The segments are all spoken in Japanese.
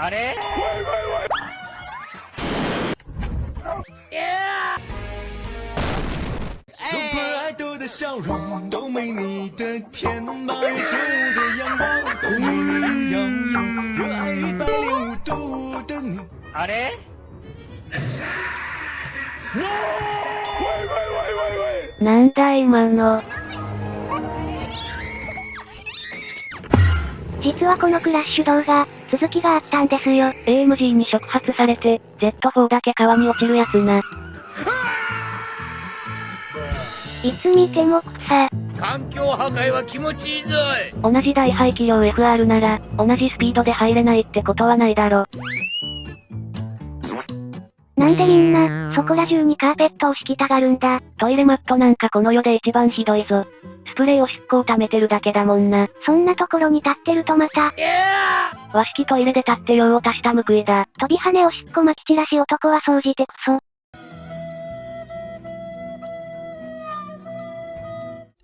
あれ？说可爱多的笑容都没你的甜，八月正午的阳光都没你耀眼，热爱一百零五度的你。あれ？なんだ今の？実はこのクラッシュ動画、続きがあったんですよ。AMG に触発されて、Z4 だけ川に落ちるやつな。いつ見ても草。環境破壊は気持ちいいぞい同じ大排気量 FR なら、同じスピードで入れないってことはないだろ。なんでみんな、そこら中にカーペットを敷きたがるんだ？トイレマットなんかこの世で一番ひどいぞ。スプレーを執行溜めてるだけだもんな。そんなところに立ってるとまた。和式トイレで立って用を足した報いだ。飛び跳ねおしっこまき散らし男は総じてクソ。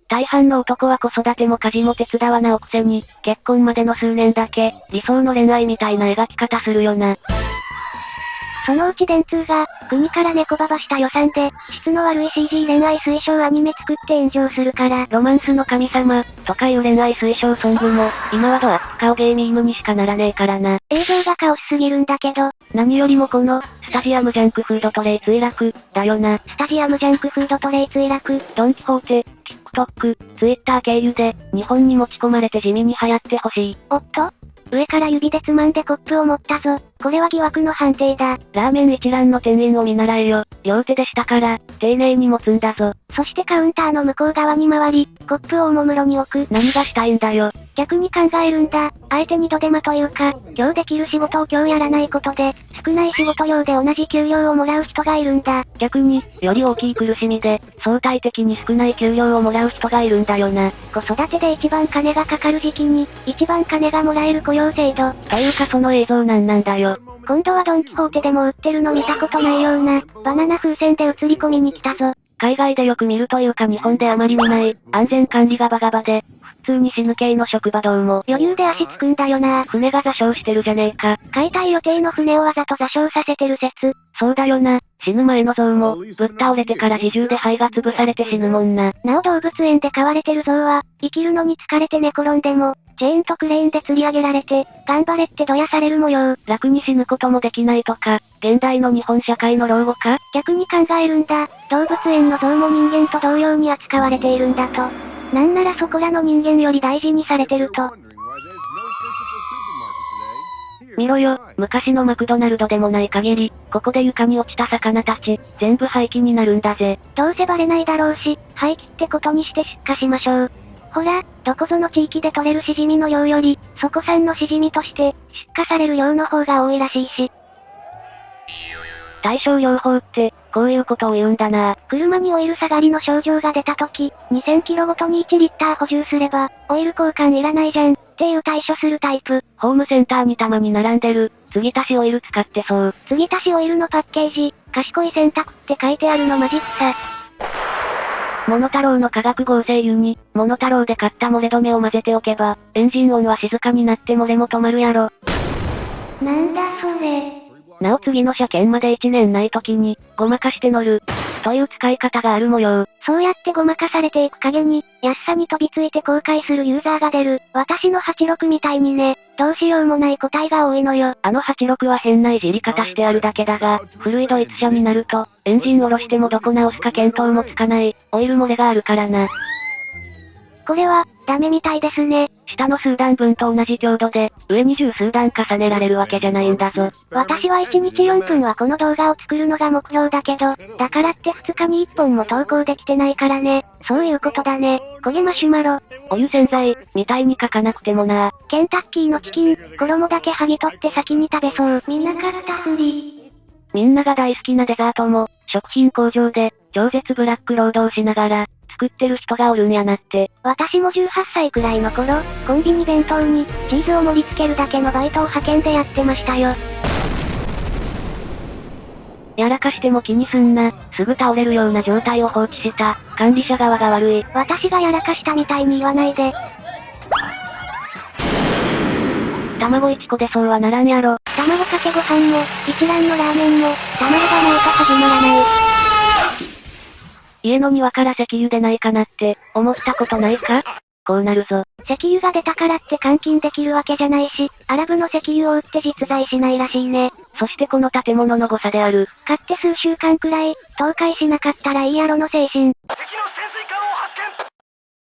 大半の男は子育ても家事も手伝わなおくせに、結婚までの数年だけ、理想の恋愛みたいな描き方するよな。そのうち電通が、国から猫ばばした予算で、質の悪い CG 恋愛推奨アニメ作って炎上するから、ロマンスの神様、とかいう恋愛推奨ソングも、今はドアップ顔ゲーミームにしかならねえからな。映像がカオスすぎるんだけど、何よりもこの、スタジアムジャンクフードトレイ墜落、だよな。スタジアムジャンクフードトレイ墜落、ドンキホーテ、TikTok、Twitter 経由で、日本に持ち込まれて地味に流行ってほしい。おっと上から指でつまんでコップを持ったぞ。これは疑惑の判定だ。ラーメン一覧の店員を見習えよ。両手でしたから、丁寧に持つんだぞ。そしてカウンターの向こう側に回り、コップをおもむろに置く。何がしたいんだよ。逆に考えるんだ。相手にドデマというか、今日できる仕事を今日やらないことで、少ない仕事量で同じ給料をもらう人がいるんだ。逆に、より大きい苦しみで、相対的に少ない給料をもらう人がいるんだよな。子育てで一番金がかかる時期に、一番金がもらえる雇用制度。というかその映像なんなんだよ。今度はドンキホーテでも売ってるの見たことないような、バナナ風船で映り込みに来たぞ。海外でよく見るというか日本であまり見ない、安全管理がバカバで、普通に死ぬ系の職場どうも。余裕で足つくんだよな。船が座礁してるじゃねえか。解体予定の船をわざと座礁させてる説。そうだよな。死ぬ前の像も、ぶっ倒れてから自重で肺が潰されて死ぬもんな。なお動物園で飼われてる像は、生きるのに疲れて寝転んでも、チェーンとクレーンで吊り上げられて、頑張れってどやされる模様。楽に死ぬこともできないとか、現代の日本社会の老後か？逆に考えるんだ。動物園の像も人間と同様に扱われているんだと。なんならそこらの人間より大事にされてると。見ろよ、昔のマクドナルドでもない限り、ここで床に落ちた魚たち、全部廃棄になるんだぜ。どうせバレないだろうし、廃棄ってことにして出荷しましょう。ほら、どこぞの地域で取れるシジミの量より、そこ産のシジミとして、出荷される量の方が多いらしいし。対症療法って、こういうことを言うんだな車にオイル下がりの症状が出た時、2000キロごとに1リッター補充すれば、オイル交換いらないじゃん、っていう対処するタイプ。ホームセンターにたまに並んでる、継ぎ足しオイル使ってそう。継ぎ足しオイルのパッケージ、賢い選択って書いてあるのマジ草。モノタロウの化学合成油に、モノタロウで買った漏れ止めを混ぜておけば、エンジン音は静かになって漏れも止まるやろ。なんだそれ。なお次の車検まで1年ない時に、ごまかして乗る。という使い方がある模様。そうやってごまかされていく影に、安さに飛びついて後悔するユーザーが出る。私の86みたいにね、どうしようもない個体が多いのよ。あの86は変ないじり方してあるだけだが、古いドイツ車になると、エンジン下ろしてもどこ直すか見当もつかない、オイル漏れがあるからな。これは、ダメみたいですね。下の数段分と同じ強度で、上に十数段重ねられるわけじゃないんだぞ。私は1日4分はこの動画を作るのが目標だけど、だからって2日に1本も投稿できてないからね。そういうことだね。焦げマシュマロ。お湯洗剤、みたいに書かなくてもな。ケンタッキーのチキン、衣だけ剥ぎ取って先に食べそう。見なかったふり。みんなが大好きなデザートも、食品工場で、超絶ブラック労働しながら、作ってる人がおるんやなって。私も18歳くらいの頃、コンビニ弁当に、チーズを盛り付けるだけのバイトを派遣でやってましたよ。やらかしても気にすんな。すぐ倒れるような状態を放置した、管理者側が悪い。私がやらかしたみたいに言わないで。卵1個でそうはならんやろ。卵かけご飯も、一蘭のラーメンも、卵がないと始まらない。家の庭から石油でないかなって、思ったことないか？こうなるぞ。石油が出たからって換金できるわけじゃないし、アラブの石油を売って実在しないらしいね。そしてこの建物の誤差である。買って数週間くらい、倒壊しなかったらいいやろの精神。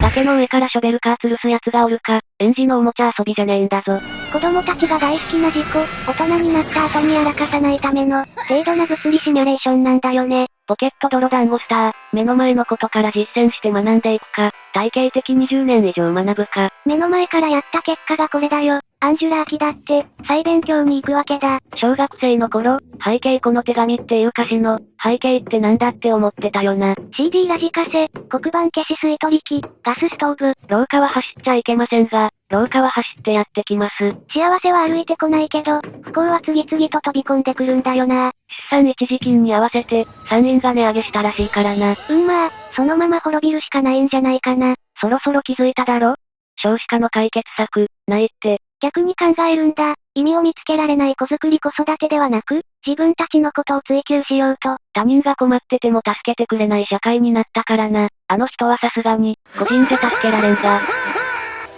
崖の上からショベルカー吊るす奴がおるか、園児のおもちゃ遊びじゃねえんだぞ。子供たちが大好きな事故、大人になった後にやらかさないための、低度な物理シミュレーションなんだよね。ポケット泥団子スター、目の前のことから実践して学んでいくか、体系的20年以上学ぶか。目の前からやった結果がこれだよ。アンジュラーキだって、再勉強に行くわけだ。小学生の頃、背景この手紙っていう歌詞の、背景ってなんだって思ってたよな。CD ラジカセ、黒板消し水取り機、ガスストーブ。廊下は走っちゃいけませんが、廊下は走ってやってきます。幸せは歩いてこないけど、不幸は次々と飛び込んでくるんだよな。出産一時金に合わせて、産院が値上げしたらしいからな。うんまあ、そのまま滅びるしかないんじゃないかな。そろそろ気づいただろ？少子化の解決策、ないって。逆に考えるんだ。意味を見つけられない子作り子育てではなく、自分たちのことを追求しようと。他人が困ってても助けてくれない社会になったからな。あの人はさすがに、個人で助けられんが。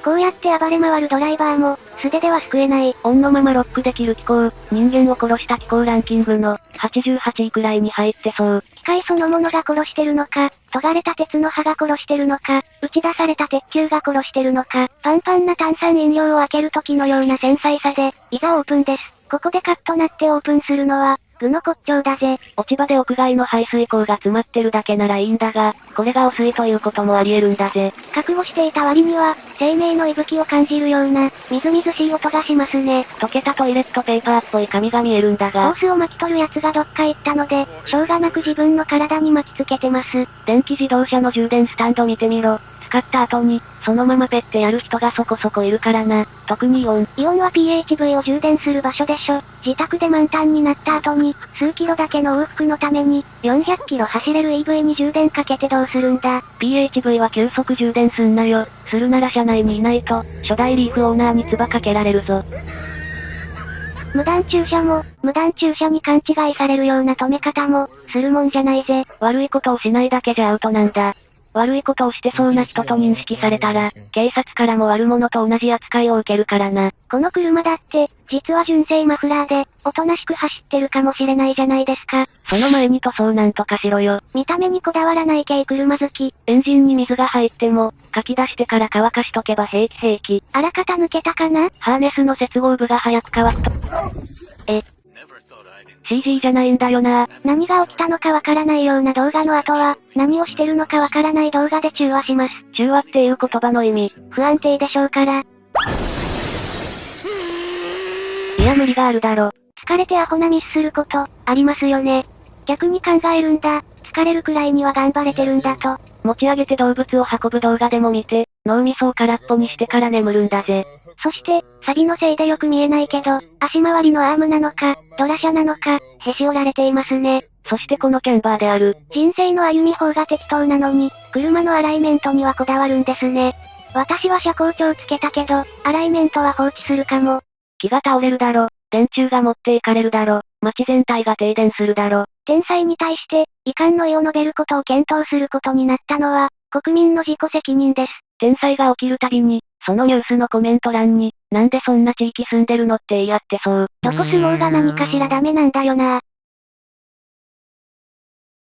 こうやって暴れ回るドライバーも、素手では救えない。オンのままロックできる気候、人間を殺した気候ランキングの、88位くらいに入ってそう。機械そのものが殺してるのか、尖れた鉄の刃が殺してるのか、打ち出された鉄球が殺してるのか、パンパンな炭酸飲料を開ける時のような繊細さで、いざオープンです。ここでカッとなってオープンするのは、具の骨頂だぜ。落ち葉で屋外の排水口が詰まってるだけならいいんだが、これが汚水ということもあり得るんだぜ。覚悟していた割には、生命の息吹を感じるような、みずみずしい音がしますね。溶けたトイレットペーパーっぽい紙が見えるんだホがー、スを巻き取る奴がどっか行ったので、しょうがなく自分の体に巻きつけてます。電気自動車の充電スタンド見てみろ。使った後に、そのままペッてやる人がそこそこいるからな。特にイオン。イオンは PHV を充電する場所でしょ。自宅で満タンになった後に、数キロだけの往復のために、400キロ走れる EV に充電かけてどうするんだ。PHV は急速充電すんなよ。するなら車内にいないと、初代リーフオーナーに唾かけられるぞ。無断駐車も、無断駐車に勘違いされるような止め方も、するもんじゃないぜ。悪いことをしないだけじゃアウトなんだ。悪いことをしてそうな人と認識されたら、警察からも悪者と同じ扱いを受けるからな。この車だって、実は純正マフラーで、おとなしく走ってるかもしれないじゃないですか。その前に塗装なんとかしろよ。見た目にこだわらない系車好き。エンジンに水が入っても、書き出してから乾かしとけば平気平気。あらかた抜けたかな？ハーネスの接合部が早く乾くと。え、CG じゃないんだよな。何が起きたのかわからないような動画の後は、何をしてるのかわからない動画で中和します。中和っていう言葉の意味。不安定でしょうから。いや無理があるだろ。疲れてアホなミスすること、ありますよね。逆に考えるんだ。疲れるくらいには頑張れてるんだと。持ち上げて動物を運ぶ動画でも見て、脳みそを空っぽにしてから眠るんだぜ。そして、サビのせいでよく見えないけど、足回りのアームなのか、ドラ車なのか、へし折られていますね。そしてこのキャンバーである。人生の歩み方が適当なのに、車のアライメントにはこだわるんですね。私は車高調つけたけど、アライメントは放置するかも。木が倒れるだろ。電柱が持っていかれるだろ。街全体が停電するだろ。天才に対して、遺憾の意を述べることを検討することになったのは、国民の自己責任です。天災が起きるたびに、そのニュースのコメント欄に、なんでそんな地域住んでるのって言い合ってそう。どこ住もうが何かしらダメなんだよな